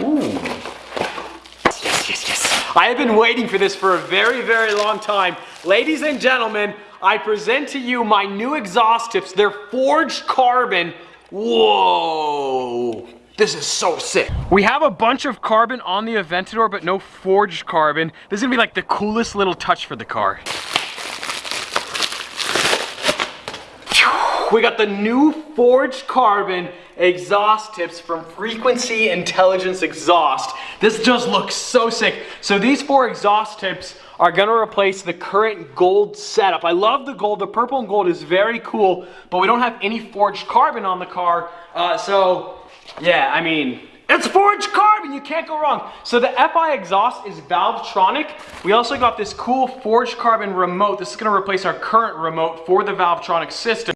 Ooh. Yes, yes, yes. I have been waiting for this for a very, very long time. Ladies and gentlemen, I present to you my new exhaust tips. They're forged carbon. Whoa. This is so sick. We have a bunch of carbon on the Aventador, but no forged carbon. This is gonna be like the coolest little touch for the car. We got the new forged carbon exhaust tips from Frequency Intelligence Exhaust. This just looks so sick. So these four exhaust tips are gonna replace the current gold setup. I love the gold, the purple and gold is very cool, but we don't have any forged carbon on the car. Uh, so yeah, I mean, it's forged carbon, you can't go wrong. So the FI exhaust is Valvetronic. We also got this cool forged carbon remote. This is gonna replace our current remote for the Valvetronic system.